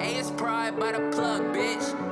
A is pride by the plug, bitch.